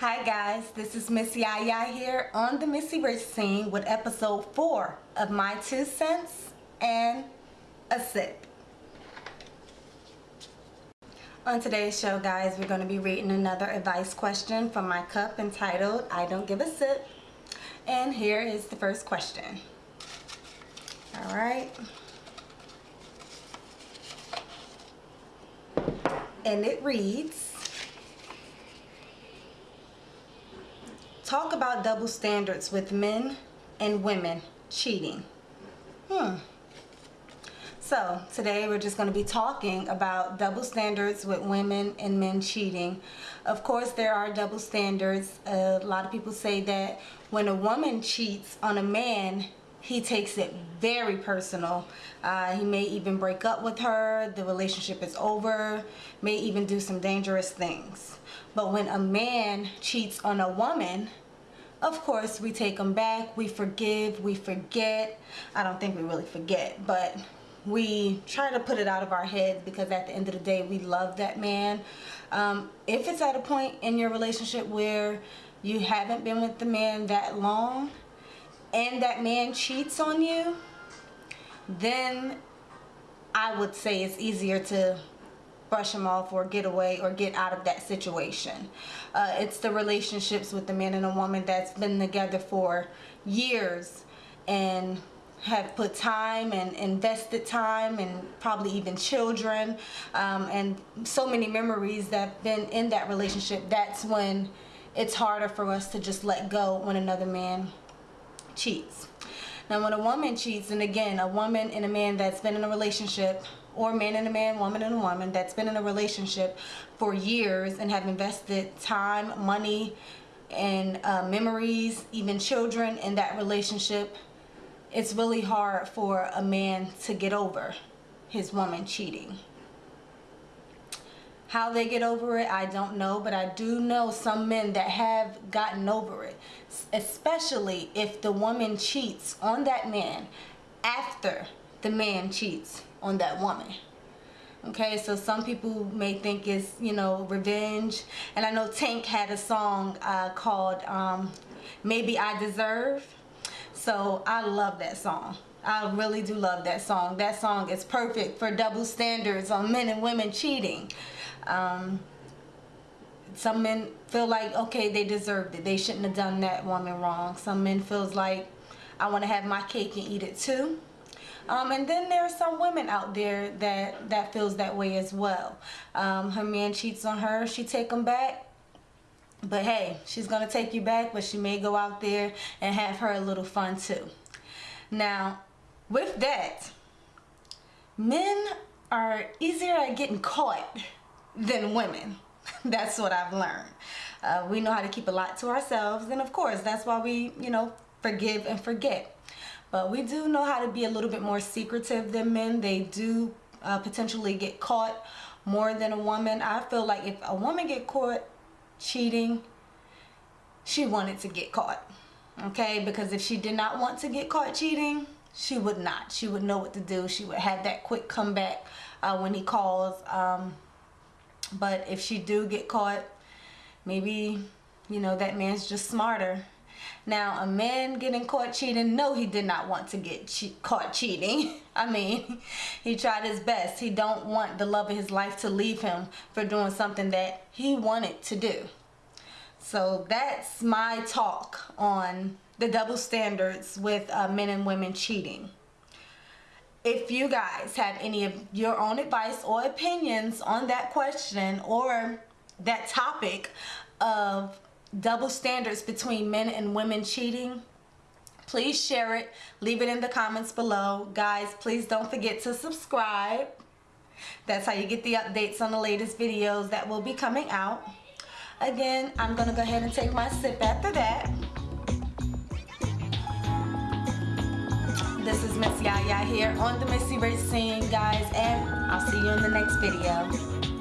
Hi guys, this is Miss Yaya here on the Missy Rich scene with episode 4 of My Two Cents and a Sip. On today's show guys, we're going to be reading another advice question from my cup entitled I Don't Give a Sip. And here is the first question. Alright. And it reads, talk about double standards with men and women cheating. Hmm. So today we're just going to be talking about double standards with women and men cheating. Of course there are double standards. Uh, a lot of people say that when a woman cheats on a man he takes it very personal. Uh, he may even break up with her. The relationship is over. May even do some dangerous things. But when a man cheats on a woman, of course we take them back. We forgive. We forget. I don't think we really forget. But we try to put it out of our heads because at the end of the day we love that man. Um, if it's at a point in your relationship where you haven't been with the man that long and that man cheats on you, then I would say it's easier to brush them off or get away or get out of that situation. Uh, it's the relationships with the man and a woman that's been together for years and have put time and invested time and probably even children um, and so many memories that have been in that relationship that's when it's harder for us to just let go when another man cheats. Now when a woman cheats, and again, a woman and a man that's been in a relationship, or man and a man, woman and a woman that's been in a relationship for years and have invested time, money, and uh, memories, even children in that relationship, it's really hard for a man to get over his woman cheating. How they get over it, I don't know, but I do know some men that have gotten over it, especially if the woman cheats on that man after the man cheats on that woman. Okay, so some people may think it's, you know, revenge. And I know Tank had a song uh, called um, Maybe I Deserve. So I love that song. I really do love that song. That song is perfect for double standards on men and women cheating. Um, some men feel like, okay, they deserved it. They shouldn't have done that woman wrong. Some men feels like, I want to have my cake and eat it too. Um, and then there are some women out there that, that feels that way as well. Um, her man cheats on her, she take him back. But hey, she's going to take you back, but she may go out there and have her a little fun too. Now, with that, men are easier at getting caught than women. that's what I've learned. Uh, we know how to keep a lot to ourselves and of course that's why we, you know, forgive and forget. But we do know how to be a little bit more secretive than men. They do uh, potentially get caught more than a woman. I feel like if a woman get caught cheating, she wanted to get caught. Okay, because if she did not want to get caught cheating, she would not. She would know what to do. She would have that quick comeback uh, when he calls. Um, but if she do get caught maybe you know that man's just smarter now a man getting caught cheating no he did not want to get che caught cheating. I mean he tried his best. He don't want the love of his life to leave him for doing something that he wanted to do. So that's my talk on the double standards with uh, men and women cheating. If you guys have any of your own advice or opinions on that question or that topic of double standards between men and women cheating please share it leave it in the comments below. Guys please don't forget to subscribe. That's how you get the updates on the latest videos that will be coming out. Again i'm gonna go ahead and take my sip after that. This is Miss Yaya here on the Missy Rich scene, guys, and I'll see you in the next video.